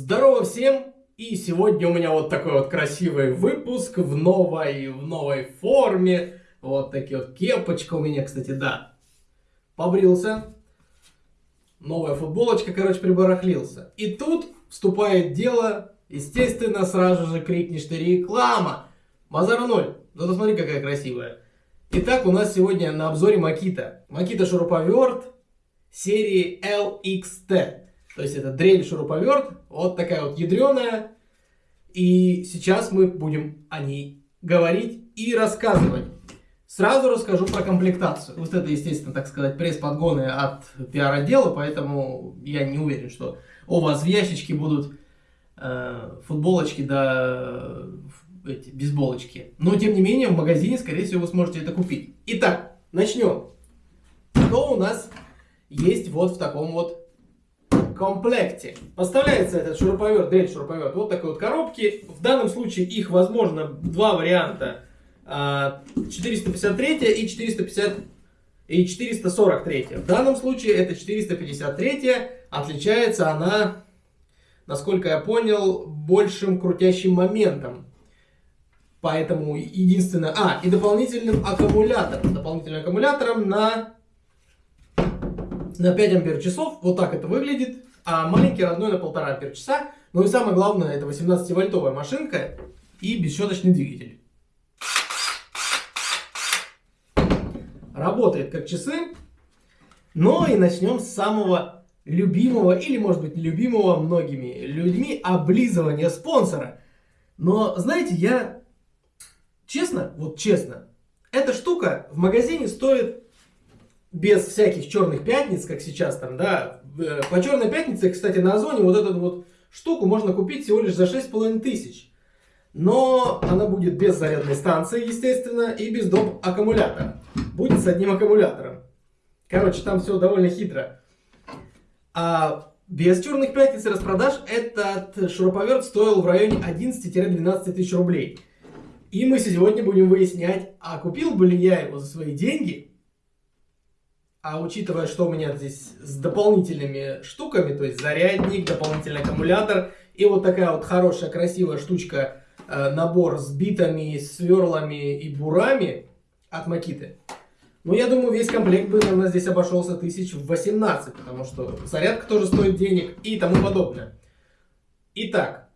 Здорово всем! И сегодня у меня вот такой вот красивый выпуск в новой, в новой форме. Вот такие вот кепочка у меня, кстати, да. Побрился. Новая футболочка, короче, прибарахлился. И тут вступает дело, естественно, сразу же крикнешь ты реклама. Базара ноль. Зато смотри, какая красивая. Итак, у нас сегодня на обзоре Макита. Макита шуруповерт серии LXT. То есть это дрель-шуруповерт, вот такая вот ядреная. И сейчас мы будем о ней говорить и рассказывать. Сразу расскажу про комплектацию. Вот это, естественно, так сказать, пресс-подгоны от пиар-отдела, поэтому я не уверен, что у вас в ящичке будут э, футболочки да эти, бейсболочки. Но, тем не менее, в магазине, скорее всего, вы сможете это купить. Итак, начнем. Что у нас есть вот в таком вот комплекте. Поставляется этот шуруповерт, дрель шуруповерт, вот такой вот коробки. В данном случае их возможно два варианта. 453 а, и 450 и 443. В данном случае это 453. Отличается она, насколько я понял, большим крутящим моментом. Поэтому единственное... А, и дополнительным аккумулятором. Дополнительным аккумулятором на, на 5 ампер часов. Вот так это выглядит а маленький родной на 1,5 ампер часа. Ну и самое главное, это 18-вольтовая машинка и бесщеточный двигатель. Работает как часы. Но и начнем с самого любимого, или может быть любимого многими людьми, облизывания спонсора. Но знаете, я честно, вот честно, эта штука в магазине стоит без всяких черных пятниц, как сейчас там, да. Э, по черной пятнице, кстати, на Озоне вот эту вот штуку можно купить всего лишь за 6,5 тысяч. Но она будет без зарядной станции, естественно, и без доп. аккумулятора. Будет с одним аккумулятором. Короче, там все довольно хитро. А без черных пятниц и распродаж этот шуруповерт стоил в районе 11-12 тысяч рублей. И мы сегодня будем выяснять, а купил бы ли я его за свои деньги а учитывая, что у меня здесь с дополнительными штуками, то есть зарядник, дополнительный аккумулятор и вот такая вот хорошая красивая штучка, э, набор с битами, сверлами и бурами от Макиты. Ну, я думаю, весь комплект бы, наверное, здесь обошелся тысяч в 18, потому что зарядка тоже стоит денег и тому подобное. Итак,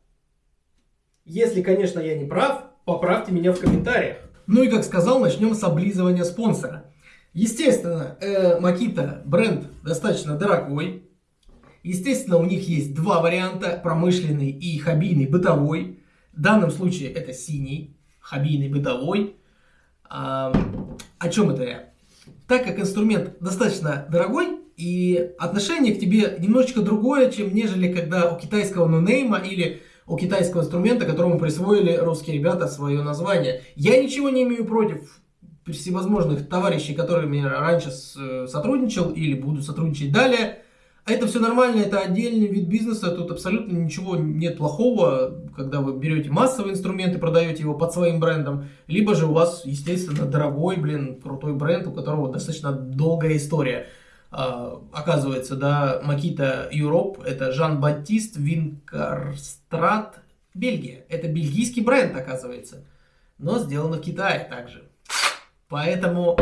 если, конечно, я не прав, поправьте меня в комментариях. Ну и, как сказал, начнем с облизывания спонсора. Естественно, э, Makita бренд достаточно дорогой. Естественно, у них есть два варианта, промышленный и хоббийный бытовой. В данном случае это синий, хоббийный бытовой. А, о чем это я? Так как инструмент достаточно дорогой, и отношение к тебе немножечко другое, чем нежели когда у китайского нонейма или у китайского инструмента, которому присвоили русские ребята свое название. Я ничего не имею против всевозможных товарищей, которыми раньше э, сотрудничал или буду сотрудничать далее. Это все нормально, это отдельный вид бизнеса, тут абсолютно ничего нет плохого, когда вы берете массовый инструмент и продаете его под своим брендом, либо же у вас, естественно, дорогой, блин, крутой бренд, у которого достаточно долгая история. А, оказывается, да, Makita Europe, это Жан-Батист Винкарстрат, Бельгия. Это бельгийский бренд, оказывается, но сделано в Китае также. Поэтому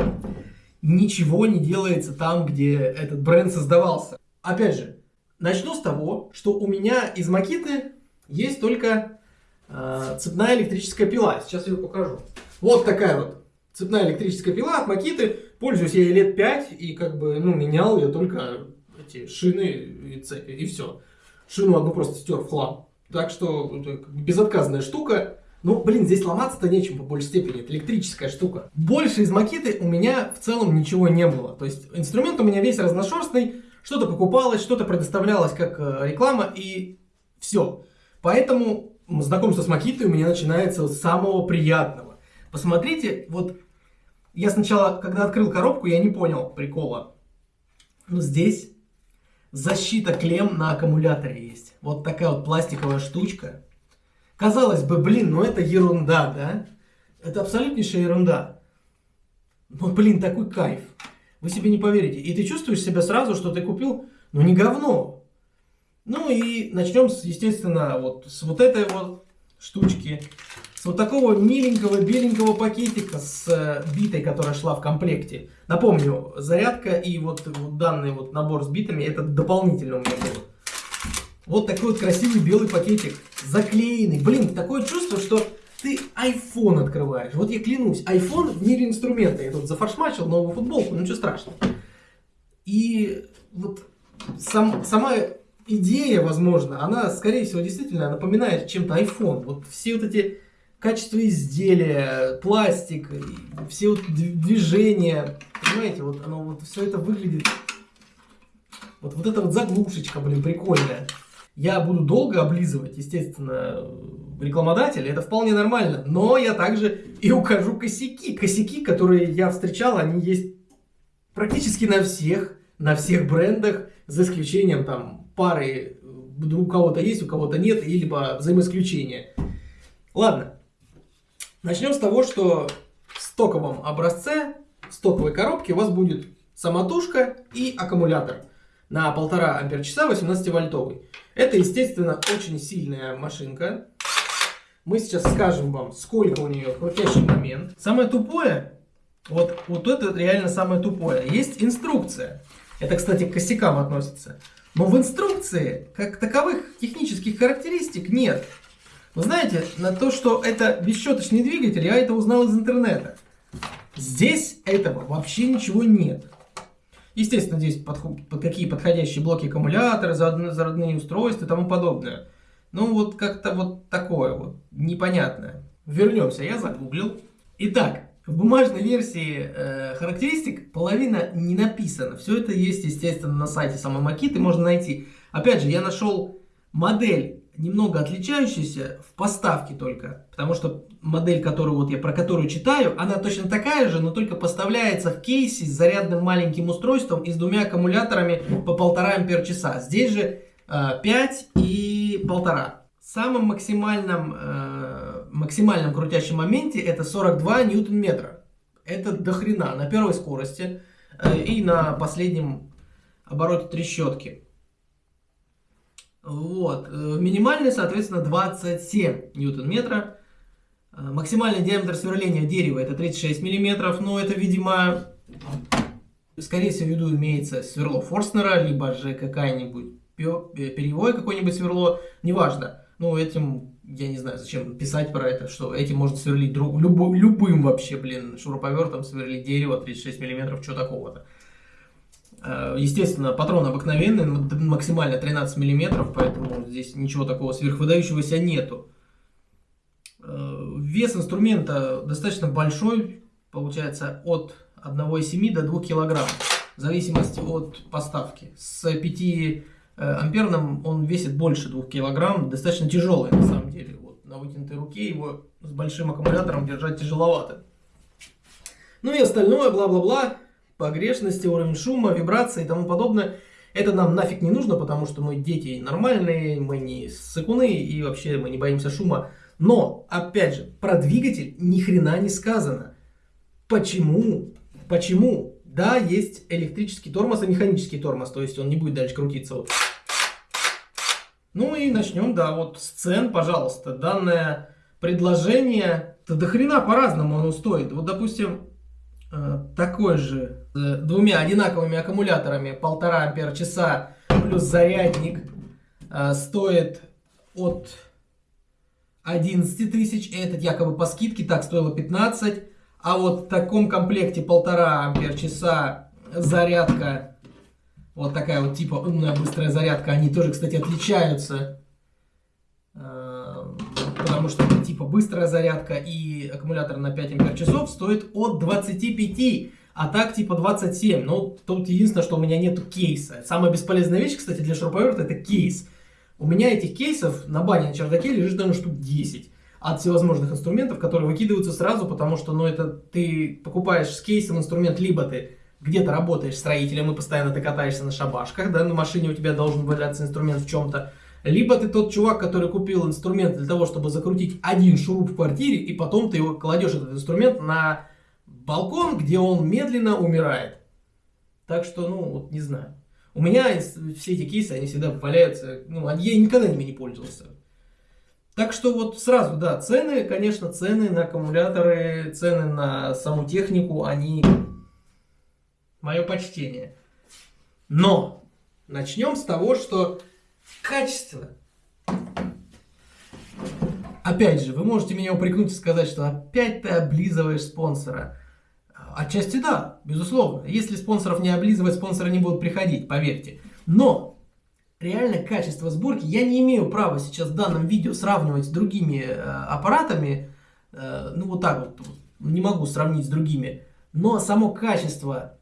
ничего не делается там, где этот бренд создавался. Опять же, начну с того, что у меня из Макиты есть только э, цепная электрическая пила. Сейчас я ее покажу. Вот такая вот цепная электрическая пила от Макиты. Пользуюсь я ей лет 5 и как бы, ну, менял я только эти шины и цепи, и все. Шину одну просто стер в хлам. Так что безотказная штука. Ну, блин, здесь ломаться-то нечем по большей степени, это электрическая штука. Больше из макеты у меня в целом ничего не было. То есть инструмент у меня весь разношерстный, что-то покупалось, что-то предоставлялось как э, реклама и все. Поэтому знакомство с макитой у меня начинается с самого приятного. Посмотрите, вот я сначала, когда открыл коробку, я не понял прикола. Но здесь защита клем на аккумуляторе есть. Вот такая вот пластиковая штучка. Казалось бы, блин, ну это ерунда, да? Это абсолютнейшая ерунда. Но, блин, такой кайф. Вы себе не поверите. И ты чувствуешь себя сразу, что ты купил, ну не говно. Ну и начнем, естественно, вот с вот этой вот штучки. С вот такого миленького беленького пакетика с э, битой, которая шла в комплекте. Напомню, зарядка и вот, вот данный вот набор с битами, это дополнительно у меня был. Вот такой вот красивый белый пакетик, заклеенный. Блин, такое чувство, что ты iPhone открываешь. Вот я клянусь, iPhone в мире инструмента. Я тут зафаршмачил новую футболку, ну ничего страшного. И вот сам, сама идея, возможно, она, скорее всего, действительно напоминает чем-то iPhone. Вот все вот эти качества изделия, пластик, все вот движения, понимаете, вот оно вот все это выглядит, вот, вот эта вот заглушечка, блин, прикольная. Я буду долго облизывать, естественно, рекламодатель, это вполне нормально, но я также и укажу косяки. Косяки, которые я встречал, они есть практически на всех, на всех брендах, за исключением там пары, у кого-то есть, у кого-то нет, или либо взаимоисключения. Ладно, начнем с того, что в стоковом образце, в стоковой коробке у вас будет самотушка и аккумулятор на 1,5 ампер часа 18 вольтовый. Это, естественно, очень сильная машинка. Мы сейчас скажем вам, сколько у нее крутящий момент. Самое тупое, вот, вот это реально самое тупое. Есть инструкция. Это, кстати, к косякам относится. Но в инструкции, как таковых технических характеристик, нет. Вы знаете, на то, что это бесщеточный двигатель, я это узнал из интернета. Здесь этого вообще ничего нет. Естественно, здесь под, под какие подходящие блоки аккумулятора, зародные устройства и тому подобное. Ну, вот как-то вот такое вот, непонятное. Вернемся, я загуглил. Итак, в бумажной версии э, характеристик половина не написана. Все это есть, естественно, на сайте самой Макиты, можно найти. Опять же, я нашел модель немного отличающаяся в поставке только. Потому что модель, которую вот я про которую читаю, она точно такая же, но только поставляется в кейсе с зарядным маленьким устройством и с двумя аккумуляторами по полтора ампер часа. Здесь же э, 5 и полтора. Самым максимальным, э, максимальном крутящем моменте это 42 ньютон-метра. Это дохрена на первой скорости э, и на последнем обороте трещотки. Вот. Э, минимальный, соответственно, 27 ньютон-метра. Э, максимальный диаметр сверления дерева это 36 миллиметров, но это, видимо, скорее всего, в виду имеется сверло Форстнера, либо же какая-нибудь перьевое какое-нибудь сверло, неважно. Ну, этим, я не знаю, зачем писать про это, что этим можно сверлить друг, любо, любым вообще, блин, шуруповертом сверлить дерево 36 миллиметров, что такого-то. Э, естественно, патрон обыкновенный, максимально 13 миллиметров, поэтому здесь ничего такого сверхвыдающегося нету. Э, вес инструмента достаточно большой, получается от 1,7 до 2 килограмм, в зависимости от поставки. С 5 э, амперным он весит больше 2 килограмм, достаточно тяжелый на самом деле. Вот, на вытянутой руке его с большим аккумулятором держать тяжеловато. Ну и остальное, бла-бла-бла погрешности, уровень шума, вибрации и тому подобное. Это нам нафиг не нужно, потому что мы дети нормальные, мы не сыкуны и вообще мы не боимся шума. Но, опять же, про двигатель ни хрена не сказано. Почему? Почему? Да, есть электрический тормоз и механический тормоз, то есть он не будет дальше крутиться. Вот. Ну и начнем, да, вот с цен, пожалуйста. Данное предложение, то до хрена по-разному оно стоит. Вот, допустим, такой же с двумя одинаковыми аккумуляторами полтора ампер часа плюс зарядник э, стоит от 11 тысяч. Этот якобы по скидке так стоило 15. А вот в таком комплекте полтора ампер часа зарядка, вот такая вот типа умная быстрая зарядка, они тоже, кстати, отличаются. Э, потому что типа быстрая зарядка и аккумулятор на 5 ампер часов стоит от 25, а так типа 27. Ну, тут единственное, что у меня нету кейса. Самая бесполезная вещь, кстати, для шуруповерта это кейс. У меня этих кейсов на бане на чердаке лежит, наверное, штук 10 от всевозможных инструментов, которые выкидываются сразу, потому что, ну, это ты покупаешь с кейсом инструмент, либо ты где-то работаешь строителем и постоянно ты катаешься на шабашках, да, на машине у тебя должен валяться инструмент в чем-то, либо ты тот чувак, который купил инструмент для того, чтобы закрутить один шуруп в квартире, и потом ты его кладешь, этот инструмент, на балкон, где он медленно умирает. Так что, ну, вот не знаю. У меня все эти кейсы, они всегда валяются, ну, я никогда ими не пользовался. Так что вот сразу, да, цены, конечно, цены на аккумуляторы, цены на саму технику, они мое почтение. Но начнем с того, что качество. Опять же, вы можете меня упрекнуть и сказать, что опять ты облизываешь спонсора. Отчасти да, безусловно. Если спонсоров не облизывать, спонсоры не будут приходить, поверьте. Но реально качество сборки. Я не имею права сейчас в данном видео сравнивать с другими э, аппаратами. Э, ну вот так вот, не могу сравнить с другими. Но само качество,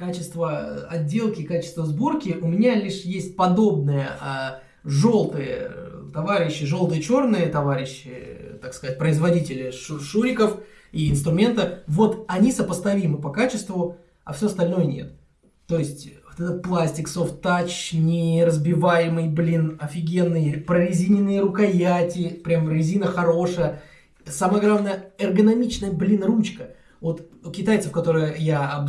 качество отделки, качество сборки у меня лишь есть подобное. Э, желтые товарищи, желтые-черные товарищи, так сказать, производители шуриков и инструмента, вот они сопоставимы по качеству, а все остальное нет. То есть вот этот пластик soft touch, неразбиваемый, блин, офигенный, прорезиненные рукояти, прям резина хорошая. Самое главное, эргономичная, блин, ручка. Вот у китайцев, которые я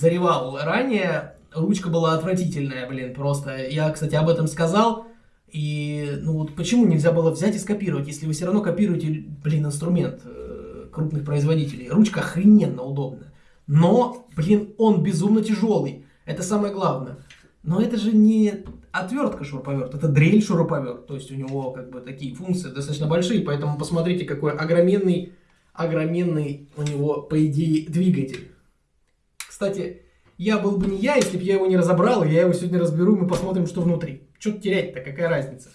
обзоревал ранее, ручка была отвратительная, блин, просто. Я, кстати, об этом сказал. И, ну вот почему нельзя было взять и скопировать, если вы все равно копируете, блин, инструмент э, крупных производителей. Ручка охрененно удобная. Но, блин, он безумно тяжелый. Это самое главное. Но это же не отвертка шуруповерт, это дрель шуруповерт. То есть у него как бы такие функции достаточно большие, поэтому посмотрите, какой огроменный, огроменный у него, по идее, двигатель. Кстати, я был бы не я, если бы я его не разобрал, я его сегодня разберу, мы посмотрим, что внутри. Что терять-то, какая разница?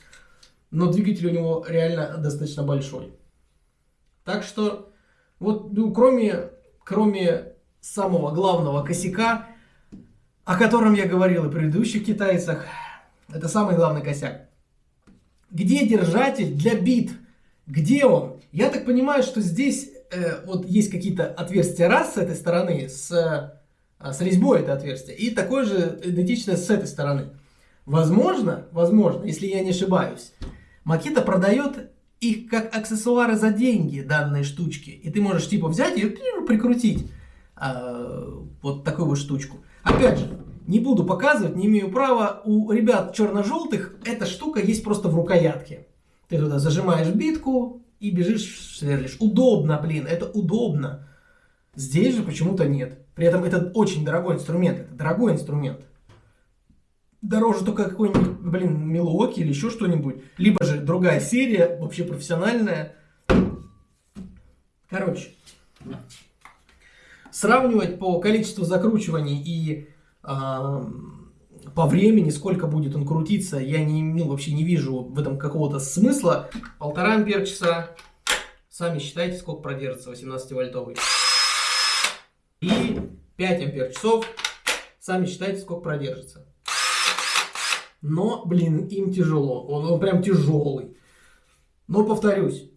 Но двигатель у него реально достаточно большой. Так что, вот, ну, кроме, кроме самого главного косяка, о котором я говорил и предыдущих китайцах. Это самый главный косяк. Где держатель для бит? Где он? Я так понимаю, что здесь э, вот есть какие-то отверстия раз с этой стороны, с, с резьбой это отверстие, и такое же идентичное с этой стороны. Возможно, возможно, если я не ошибаюсь, Макита продает их как аксессуары за деньги, данные штучки. И ты можешь типа взять и прикрутить э, вот такую вот штучку. Опять же, не буду показывать, не имею права. У ребят черно-желтых эта штука есть просто в рукоятке. Ты туда зажимаешь битку и бежишь, сверлишь. Удобно, блин, это удобно. Здесь же почему-то нет. При этом это очень дорогой инструмент. Это дорогой инструмент. Дороже только какой-нибудь, блин, Милуоки или еще что-нибудь. Либо же другая серия, вообще профессиональная. Короче, сравнивать по количеству закручиваний и э, по времени, сколько будет он крутиться, я не, ну, вообще не вижу в этом какого-то смысла. Полтора ампер часа, сами считайте, сколько продержится 18-вольтовый. И 5 ампер часов, сами считайте, сколько продержится. Но, блин, им тяжело, он, он прям тяжелый. Но повторюсь,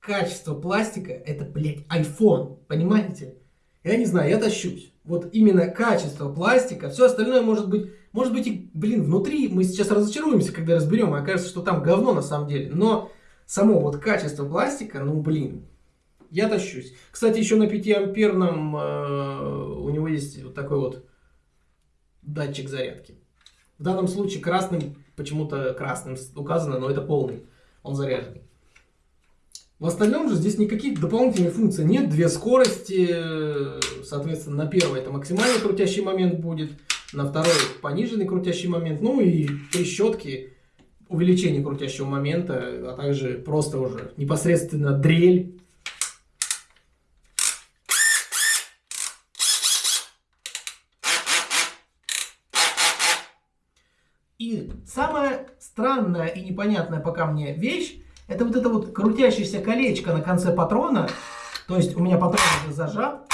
качество пластика это, блядь, iPhone, понимаете? Я не знаю, я тащусь. Вот именно качество пластика, все остальное может быть, может быть и, блин, внутри мы сейчас разочаруемся, когда разберем, и окажется, что там говно на самом деле. Но само вот качество пластика, ну, блин, я тащусь. Кстати, еще на 5-амперном э, у него есть вот такой вот датчик зарядки. В данном случае красным, почему-то красным указано, но это полный, он заряженный. В остальном же здесь никаких дополнительных функций нет. Две скорости, соответственно, на первой это максимальный крутящий момент будет, на второй пониженный крутящий момент, ну и три щетки, увеличение крутящего момента, а также просто уже непосредственно дрель. И самая странная и непонятная пока мне вещь, это вот это вот крутящееся колечко на конце патрона. То есть у меня патрон уже зажат,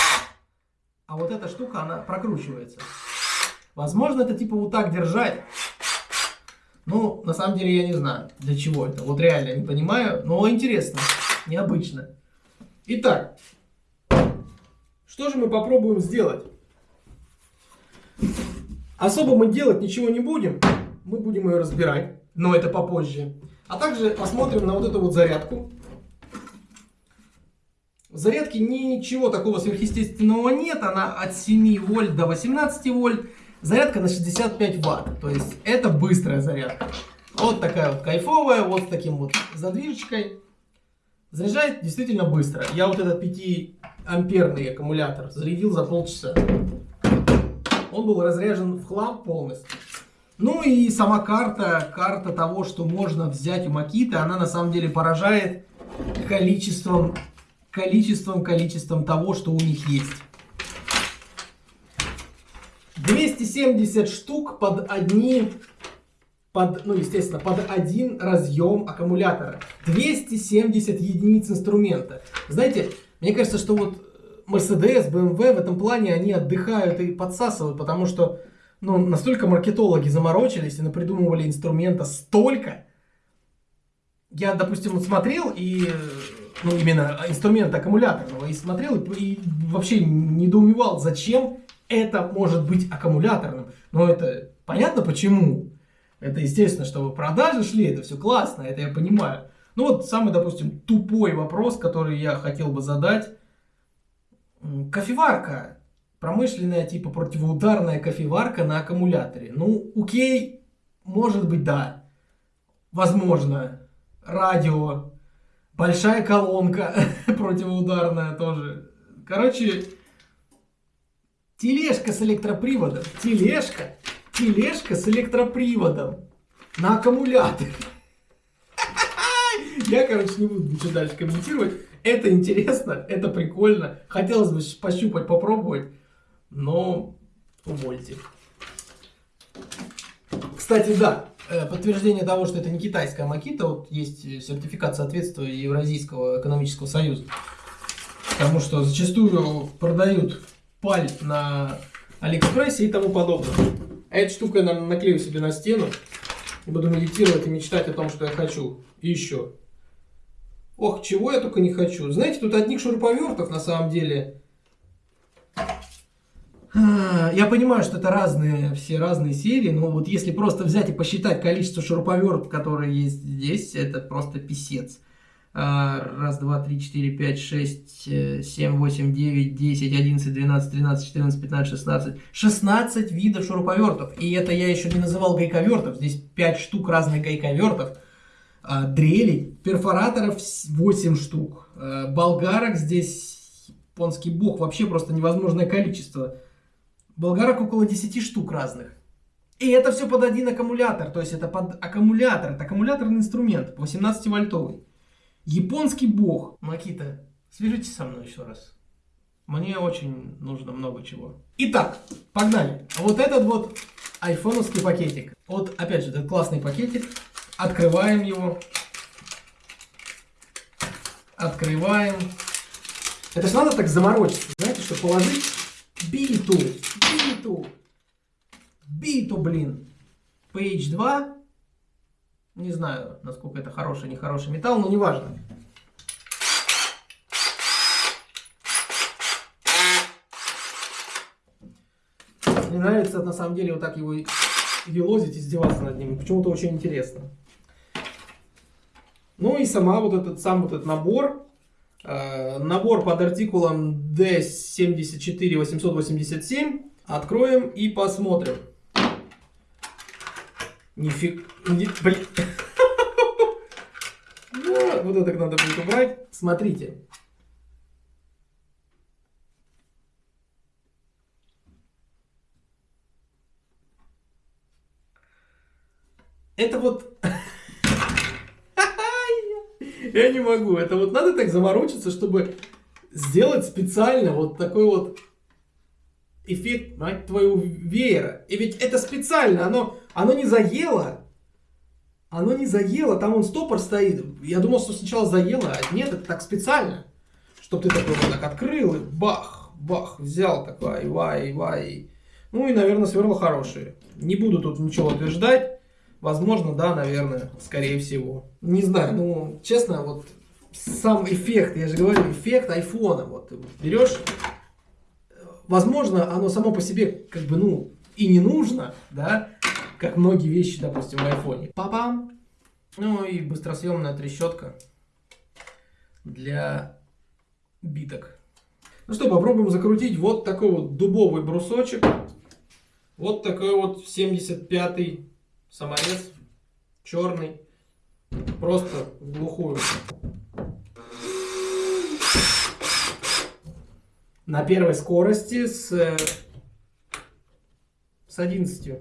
а вот эта штука, она прокручивается. Возможно, это типа вот так держать. Ну, на самом деле я не знаю, для чего это. Вот реально не понимаю, но интересно, необычно. Итак, что же мы попробуем сделать? Особо мы делать ничего не будем. Мы будем ее разбирать, но это попозже. А также посмотрим на вот эту вот зарядку. В зарядке ничего такого сверхъестественного нет. Она от 7 вольт до 18 вольт. Зарядка на 65 ватт, то есть это быстрая зарядка. Вот такая вот кайфовая, вот с таким вот задвижечкой. Заряжает действительно быстро. Я вот этот 5-амперный аккумулятор зарядил за полчаса. Он был разряжен в хлам полностью. Ну и сама карта, карта того, что можно взять у Макиты, она на самом деле поражает количеством, количеством, количеством того, что у них есть. 270 штук под одни, под, ну естественно, под один разъем аккумулятора. 270 единиц инструмента. Знаете, мне кажется, что вот Mercedes, BMW в этом плане, они отдыхают и подсасывают, потому что ну, настолько маркетологи заморочились и напридумывали инструмента столько. Я, допустим, смотрел и, ну, именно инструмент аккумуляторного, и смотрел и, и вообще недоумевал, зачем это может быть аккумуляторным. Но это понятно почему. Это естественно, чтобы продажи шли, это все классно, это я понимаю. Ну вот самый, допустим, тупой вопрос, который я хотел бы задать. Кофеварка промышленная типа противоударная кофеварка на аккумуляторе. Ну, окей, может быть, да. Возможно. Радио. Большая колонка противоударная тоже. Короче, тележка с электроприводом. Тележка. Тележка с электроприводом. На аккумуляторе. Я, короче, не буду ничего дальше комментировать. Это интересно, это прикольно. Хотелось бы пощупать, попробовать но увольте. Кстати, да, э, подтверждение того, что это не китайская макита, вот есть сертификат соответствия Евразийского экономического союза. Потому что зачастую продают паль на Алиэкспрессе и тому подобное. А эту штуку я, наверное, наклею себе на стену и буду медитировать и мечтать о том, что я хочу. Еще. Ох, чего я только не хочу. Знаете, тут одних шуруповертов на самом деле я понимаю, что это разные, все разные серии, но вот если просто взять и посчитать количество шуруповертов, которые есть здесь, это просто писец. А, раз, два, три, четыре, пять, шесть, э, семь, восемь, девять, десять, одиннадцать, двенадцать, тринадцать, четырнадцать, пятнадцать, шестнадцать. Шестнадцать видов шуруповертов. И это я еще не называл гайковертов. Здесь пять штук разных гайковертов. А, дрелей, перфораторов 8 штук. Болгарок здесь, японский бог, вообще просто невозможное количество. Болгарок около 10 штук разных. И это все под один аккумулятор, то есть это под аккумулятор, это аккумуляторный инструмент, 18-вольтовый. Японский бог. Макита, свяжитесь со мной еще раз. Мне очень нужно много чего. Итак, погнали. Вот этот вот айфоновский пакетик. Вот, опять же, этот классный пакетик. Открываем его. Открываем. Это же надо так заморочиться, знаете, чтобы положить биту биту. Биту, блин. PH2. Не знаю, насколько это хороший, нехороший металл, но неважно. Мне нравится на самом деле вот так его велозить, издеваться над ним. Почему-то очень интересно. Ну и сама вот этот сам вот этот набор. Э, набор под артикулом D74887 Откроем и посмотрим. Нифиг... Не... Блин. Вот, вот это надо будет убрать. Смотрите. Это вот... Я не могу. Это вот надо так заморочиться, чтобы сделать специально вот такой вот эффект, мать твою, веера. И ведь это специально, оно, оно не заело. Оно не заело, там он стопор стоит. Я думал, что сначала заело, а нет, это так специально. Чтобы ты такой вот так открыл и бах, бах, взял такой, вай, вай. Ну и, наверное, сверла хорошие. Не буду тут ничего утверждать. Возможно, да, наверное, скорее всего. Не знаю, ну, честно, вот сам эффект, я же говорю, эффект айфона. Вот берешь возможно, оно само по себе как бы, ну, и не нужно, да, как многие вещи, допустим, в айфоне. Папам. Ну и быстросъемная трещотка для биток. Ну что, попробуем закрутить вот такой вот дубовый брусочек. Вот такой вот 75-й саморез. Черный. Просто в глухую. На первой скорости с, с 11.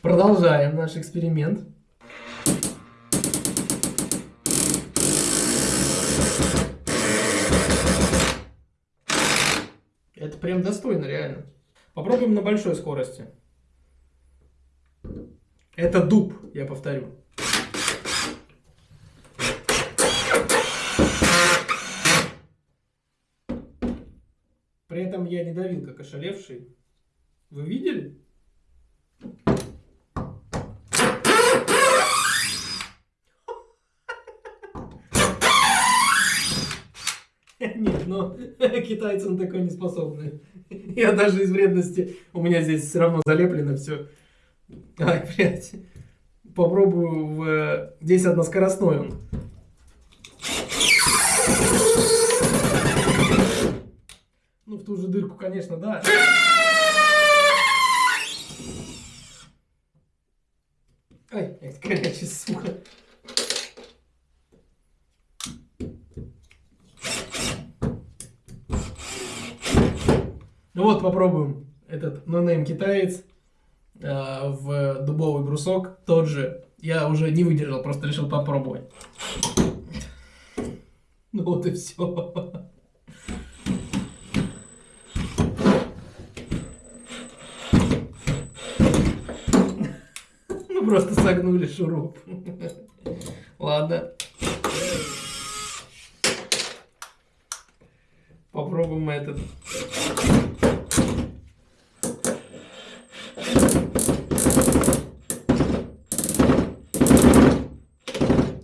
Продолжаем наш эксперимент. Это прям достойно, реально. Попробуем на большой скорости. Это дуб, я повторю. При этом я не давил, как ошалевший. Вы видели? Нет, но китайцы на такое не способны. Я даже из вредности, у меня здесь все равно залеплено все. Ай, блядь. Попробую в... Здесь односкоростной он. В ту же дырку, конечно, да. Ай, горячий, сука. Ну вот, попробуем этот нонейм китаец э, в дубовый брусок. Тот же. Я уже не выдержал, просто решил попробовать. Ну вот и все. Просто согнули шуруп. Ладно. Попробуем этот.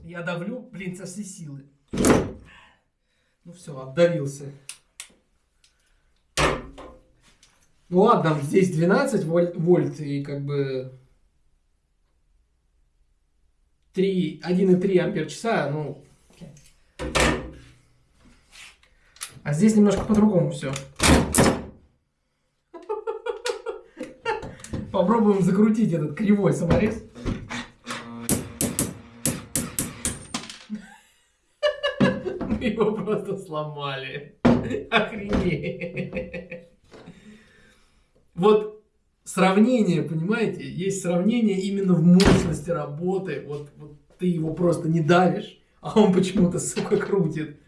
Я давлю, блин, со всей силы. Ну все, отдавился. Ну ладно, здесь 12 вольт, вольт и как бы 1,3 ампер часа, ну... А здесь немножко по-другому все. Попробуем закрутить этот кривой саморез. Мы его просто сломали. Охренеть. Вот сравнение, понимаете? Есть сравнение именно в мощности работы. Вот, вот ты его просто не давишь, а он почему-то, сука, крутит.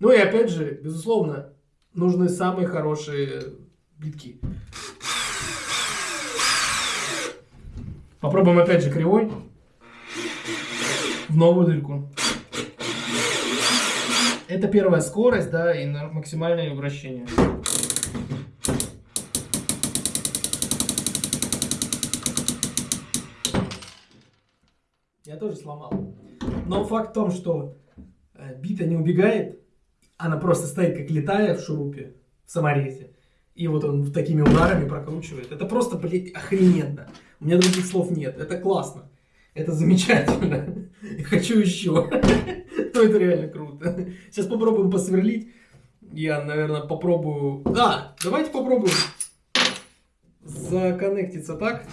Ну и опять же, безусловно, нужны самые хорошие битки. Попробуем опять же кривой. В новую дырку. Это первая скорость, да, и максимальное вращение. Тоже сломал. Но факт в том, что э, бита не убегает, она просто стоит как летая в шурупе, в саморезе. И вот он такими ударами прокручивает. Это просто, блядь, охрененно. У меня других слов нет. Это классно. Это замечательно. Я хочу еще. Ну, это реально круто. Сейчас попробуем посверлить. Я, наверное, попробую... Да, давайте попробуем законнектиться так.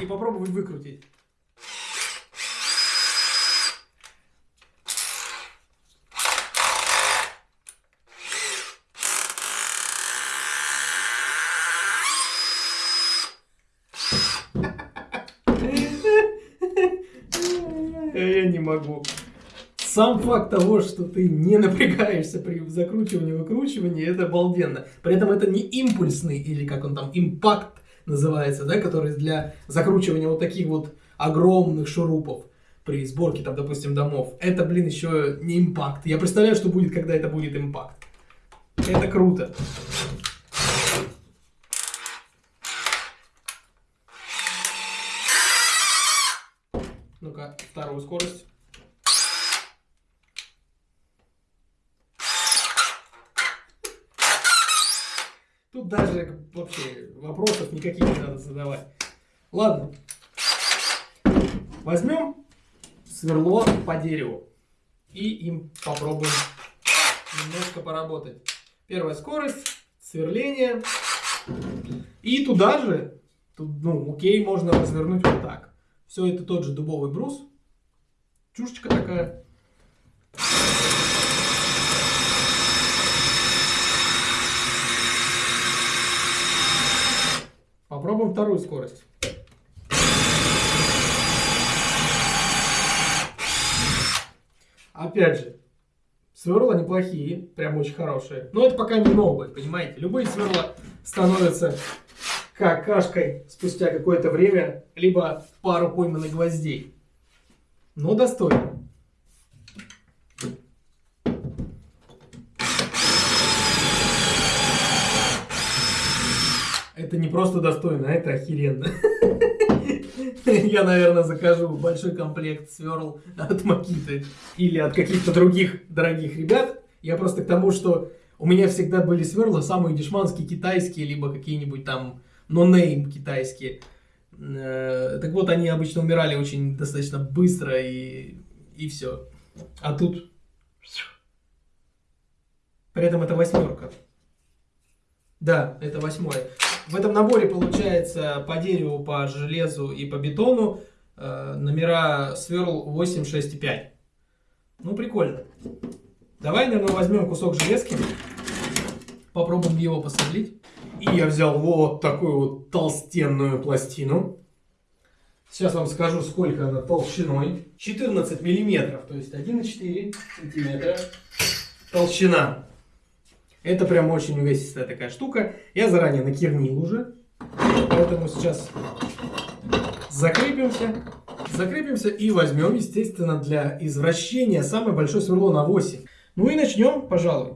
И попробовать выкрутить. Я не могу. Сам факт того, что ты не напрягаешься при закручивании выкручивании, это обалденно. При этом это не импульсный, или как он там, импакт называется, да, который для закручивания вот таких вот огромных шурупов при сборке, там, допустим, домов. Это, блин, еще не импакт. Я представляю, что будет, когда это будет импакт. Это круто. Ну-ка, вторую скорость. Даже вообще вопросов никаких не надо задавать. Ладно. Возьмем сверло по дереву. И им попробуем немножко поработать. Первая скорость, сверление. И туда же, тут, ну, окей, можно развернуть вот так. Все это тот же дубовый брус. Чушечка такая. Попробуем вторую скорость. Опять же, сверла неплохие, прям очень хорошие. Но это пока не новые, понимаете? Любые сверла становятся какашкой спустя какое-то время, либо пару пойманных гвоздей. Но достойно. Это не просто достойно, а это охеренно. Я, наверное, закажу большой комплект сверл от Макиты или от каких-то других дорогих ребят. Я просто к тому, что у меня всегда были сверла самые дешманские китайские, либо какие-нибудь там нонейм китайские. Э, так вот, они обычно умирали очень достаточно быстро и, и все. А тут... При этом это восьмерка. Да, это восьмое. В этом наборе получается по дереву, по железу и по бетону э, номера сверл 8, 6 и 5. Ну, прикольно. Давай, наверное, возьмем кусок железки. Попробуем его посверлить. И я взял вот такую вот толстенную пластину. Сейчас вам скажу, сколько она толщиной. 14 миллиметров, то есть 1,4 сантиметра толщина. Это прям очень увесистая такая штука. Я заранее накернил уже. Поэтому сейчас закрепимся. Закрепимся и возьмем, естественно, для извращения самое большое сверло на 8. Ну и начнем, пожалуй.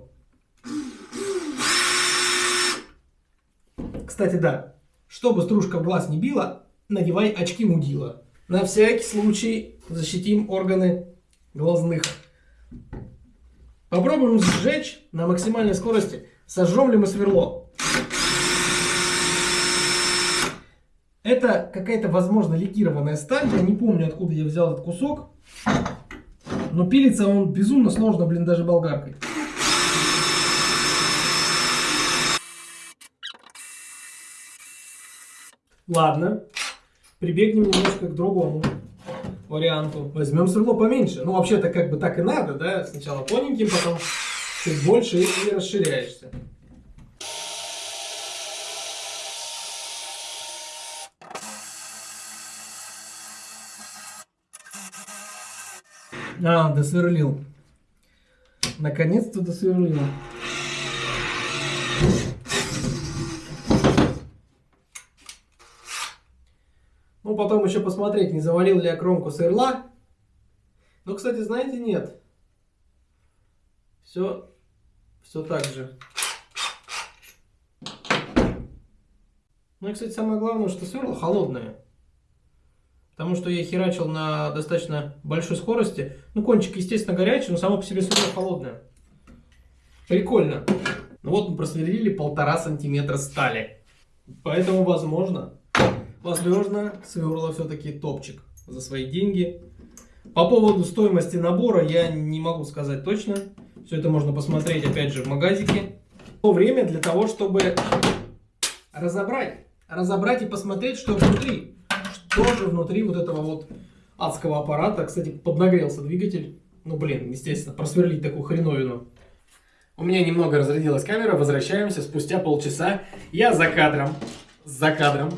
Кстати, да, чтобы стружка в глаз не била, надевай очки мудила. На всякий случай защитим органы глазных. Попробуем сжечь на максимальной скорости. Сожжем ли мы сверло? Это какая-то, возможно, ликированная сталь. Я не помню, откуда я взял этот кусок. Но пилится он безумно сложно, блин, даже болгаркой. Ладно, прибегнем немножко к другому варианту. Возьмем сверло поменьше. Ну, вообще-то, как бы так и надо, да? Сначала тоненьким, потом чуть больше и, расширяешься. А, досверлил. Наконец-то досверлил. Потом еще посмотреть, не завалил ли я кромку сырла. Но, кстати, знаете, нет. Все, все так же. Ну и, кстати, самое главное, что сверло холодное. Потому что я херачил на достаточно большой скорости. Ну, кончик, естественно, горячий, но само по себе сверло холодное. Прикольно. Ну вот мы просверлили полтора сантиметра стали. Поэтому, возможно, возможно, сверло все-таки топчик за свои деньги. По поводу стоимости набора я не могу сказать точно. Все это можно посмотреть опять же в магазике. То время для того, чтобы разобрать. Разобрать и посмотреть, что внутри. Что же внутри вот этого вот адского аппарата. Кстати, поднагрелся двигатель. Ну, блин, естественно, просверлить такую хреновину. У меня немного разрядилась камера. Возвращаемся спустя полчаса. Я за кадром. За кадром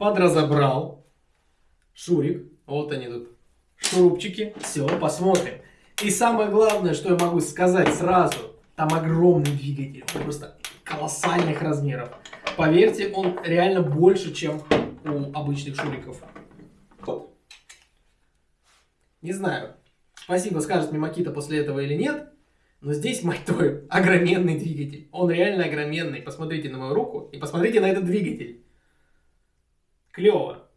подразобрал шурик. Вот они тут, шурупчики. Все, посмотрим. И самое главное, что я могу сказать сразу, там огромный двигатель, просто колоссальных размеров. Поверьте, он реально больше, чем у обычных шуриков. Не знаю, спасибо скажет мне Макита после этого или нет, но здесь, мать твою, огроменный двигатель. Он реально огроменный. Посмотрите на мою руку и посмотрите на этот двигатель клево.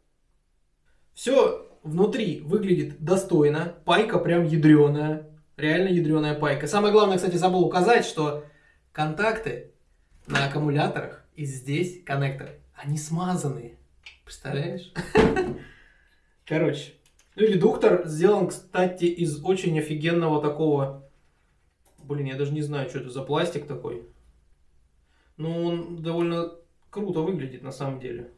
Все внутри выглядит достойно. Пайка прям ядреная. Реально ядреная пайка. Самое главное, кстати, забыл указать, что контакты на аккумуляторах и здесь коннекторы, они смазанные. Представляешь? Короче, Ну и редуктор сделан, кстати, из очень офигенного такого... Блин, я даже не знаю, что это за пластик такой. Но он довольно круто выглядит на самом деле.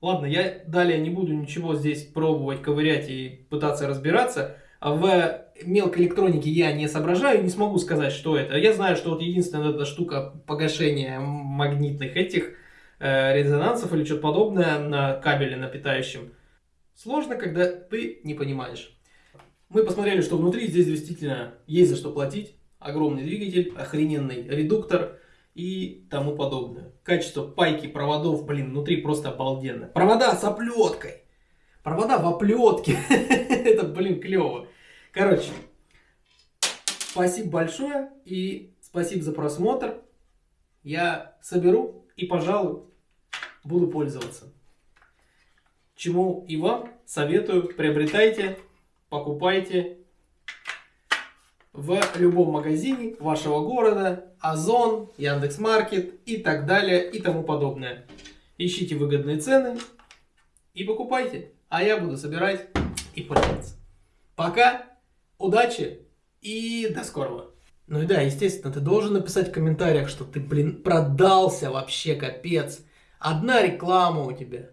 Ладно, я далее не буду ничего здесь пробовать, ковырять и пытаться разбираться. А в мелкой электронике я не соображаю, не смогу сказать, что это. Я знаю, что вот единственная эта штука погашения магнитных этих э, резонансов или что-то подобное на кабеле на питающем. Сложно, когда ты не понимаешь. Мы посмотрели, что внутри здесь действительно есть за что платить. Огромный двигатель, охрененный редуктор и тому подобное. Качество пайки, проводов, блин, внутри просто обалденно. Провода с оплеткой. Провода в оплетке. Это, блин, клево. Короче, спасибо большое и спасибо за просмотр. Я соберу и, пожалуй, буду пользоваться. Чему и вам советую, приобретайте, покупайте в любом магазине вашего города, Озон, Яндекс.Маркет и так далее и тому подобное. Ищите выгодные цены и покупайте, а я буду собирать и пользоваться. Пока! удачи и до скорого. Ну и да, естественно, ты должен написать в комментариях, что ты, блин, продался вообще, капец. Одна реклама у тебя.